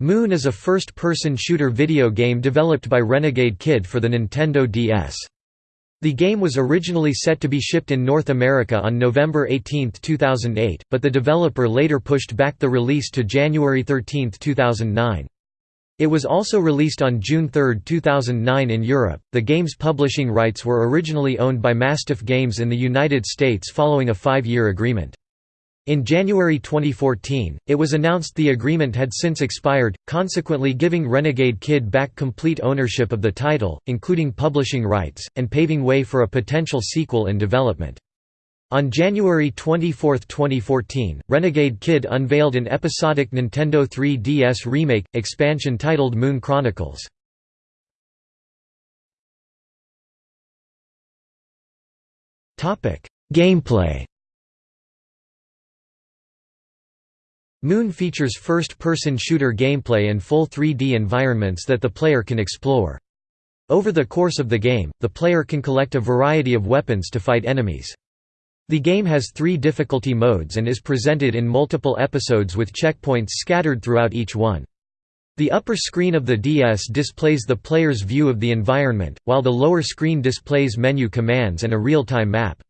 Moon is a first-person shooter video game developed by Renegade Kid for the Nintendo DS. The game was originally set to be shipped in North America on November 18, 2008, but the developer later pushed back the release to January 13, 2009. It was also released on June 3, 2009 in Europe. The game's publishing rights were originally owned by Mastiff Games in the United States following a five-year agreement. In January 2014, it was announced the agreement had since expired, consequently giving Renegade Kid back complete ownership of the title, including publishing rights, and paving way for a potential sequel in development. On January 24, 2014, Renegade Kid unveiled an episodic Nintendo 3DS remake, expansion titled Moon Chronicles. Gameplay Moon features first-person shooter gameplay and full 3D environments that the player can explore. Over the course of the game, the player can collect a variety of weapons to fight enemies. The game has three difficulty modes and is presented in multiple episodes with checkpoints scattered throughout each one. The upper screen of the DS displays the player's view of the environment, while the lower screen displays menu commands and a real-time map.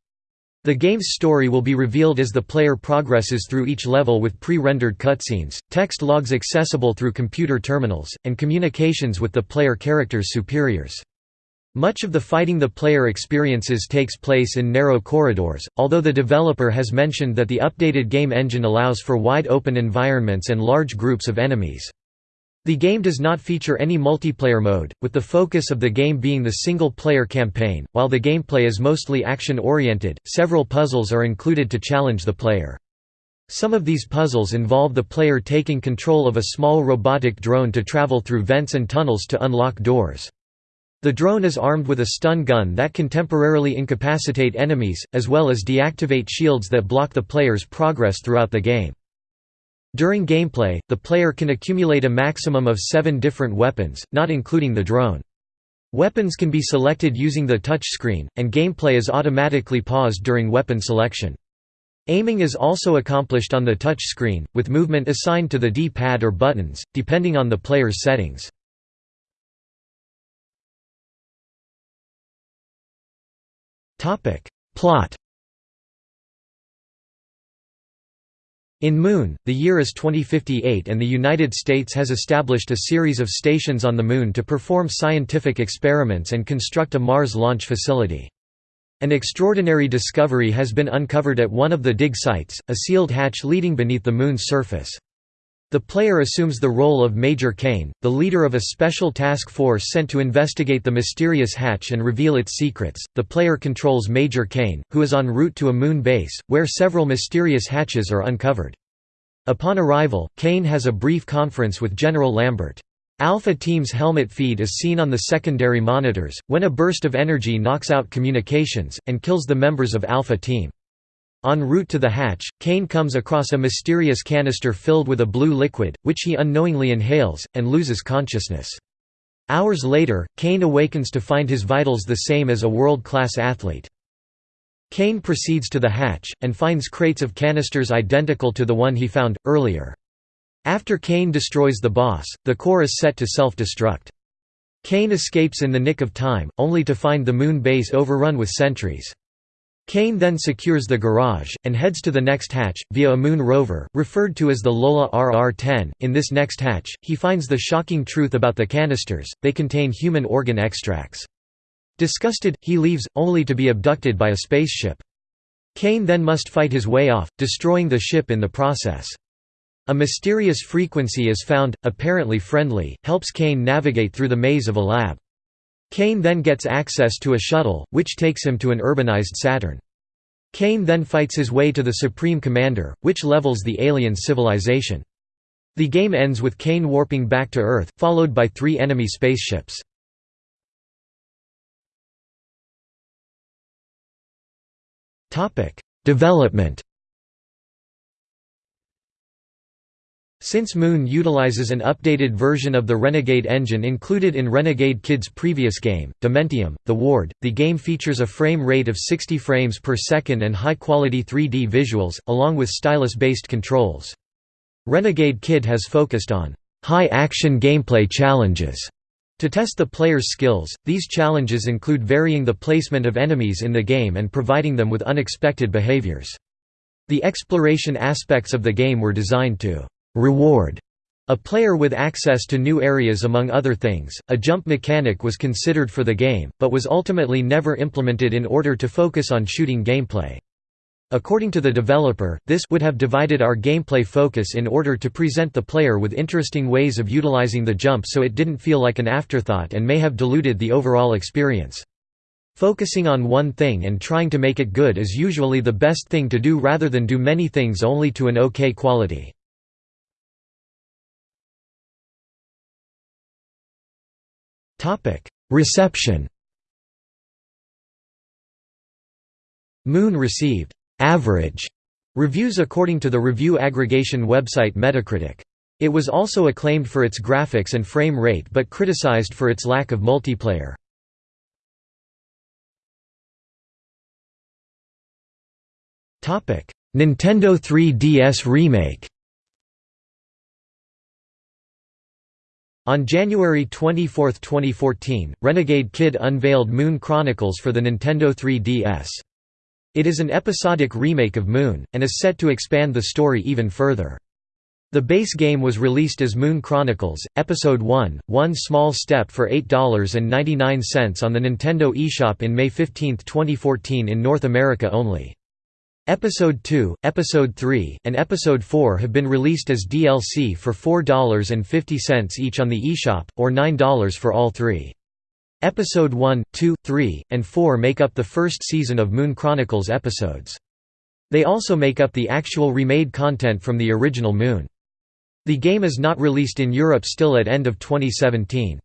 The game's story will be revealed as the player progresses through each level with pre-rendered cutscenes, text logs accessible through computer terminals, and communications with the player character's superiors. Much of the fighting the player experiences takes place in narrow corridors, although the developer has mentioned that the updated game engine allows for wide open environments and large groups of enemies. The game does not feature any multiplayer mode, with the focus of the game being the single-player campaign. While the gameplay is mostly action-oriented, several puzzles are included to challenge the player. Some of these puzzles involve the player taking control of a small robotic drone to travel through vents and tunnels to unlock doors. The drone is armed with a stun gun that can temporarily incapacitate enemies, as well as deactivate shields that block the player's progress throughout the game. During gameplay, the player can accumulate a maximum of seven different weapons, not including the drone. Weapons can be selected using the touch screen, and gameplay is automatically paused during weapon selection. Aiming is also accomplished on the touch screen, with movement assigned to the D-pad or buttons, depending on the player's settings. Plot In Moon, the year is 2058 and the United States has established a series of stations on the Moon to perform scientific experiments and construct a Mars launch facility. An extraordinary discovery has been uncovered at one of the dig sites, a sealed hatch leading beneath the Moon's surface. The player assumes the role of Major Kane, the leader of a special task force sent to investigate the mysterious hatch and reveal its secrets. The player controls Major Kane, who is en route to a moon base, where several mysterious hatches are uncovered. Upon arrival, Kane has a brief conference with General Lambert. Alpha Team's helmet feed is seen on the secondary monitors, when a burst of energy knocks out communications, and kills the members of Alpha Team. En route to the hatch, Kane comes across a mysterious canister filled with a blue liquid, which he unknowingly inhales, and loses consciousness. Hours later, Kane awakens to find his vitals the same as a world-class athlete. Kane proceeds to the hatch, and finds crates of canisters identical to the one he found, earlier. After Kane destroys the boss, the core is set to self-destruct. Kane escapes in the nick of time, only to find the moon base overrun with sentries. Kane then secures the garage, and heads to the next hatch, via a moon rover, referred to as the Lola RR-10. In this next hatch, he finds the shocking truth about the canisters, they contain human organ extracts. Disgusted, he leaves, only to be abducted by a spaceship. Kane then must fight his way off, destroying the ship in the process. A mysterious frequency is found, apparently friendly, helps Kane navigate through the maze of a lab. Kane then gets access to a shuttle, which takes him to an urbanized Saturn. Kane then fights his way to the Supreme Commander, which levels the alien civilization. The game ends with Kane warping back to Earth, followed by three enemy spaceships. Development Since Moon utilizes an updated version of the Renegade engine included in Renegade Kid's previous game, Dementium, The Ward, the game features a frame rate of 60 frames per second and high-quality 3D visuals, along with stylus-based controls. Renegade Kid has focused on high-action gameplay challenges. To test the player's skills, these challenges include varying the placement of enemies in the game and providing them with unexpected behaviors. The exploration aspects of the game were designed to «reward» a player with access to new areas among other things. A jump mechanic was considered for the game, but was ultimately never implemented in order to focus on shooting gameplay. According to the developer, this would have divided our gameplay focus in order to present the player with interesting ways of utilizing the jump so it didn't feel like an afterthought and may have diluted the overall experience. Focusing on one thing and trying to make it good is usually the best thing to do rather than do many things only to an okay quality. Reception Moon received average reviews according to the review aggregation website Metacritic. It was also acclaimed for its graphics and frame rate but criticized for its lack of multiplayer. Nintendo 3DS Remake On January 24, 2014, Renegade Kid unveiled Moon Chronicles for the Nintendo 3DS. It is an episodic remake of Moon, and is set to expand the story even further. The base game was released as Moon Chronicles, Episode 1, One Small Step for $8.99 on the Nintendo eShop in May 15, 2014 in North America only. Episode 2, Episode 3, and Episode 4 have been released as DLC for $4.50 each on the eShop, or $9 for all three. Episode 1, 2, 3, and 4 make up the first season of Moon Chronicles episodes. They also make up the actual remade content from the original Moon. The game is not released in Europe still at end of 2017.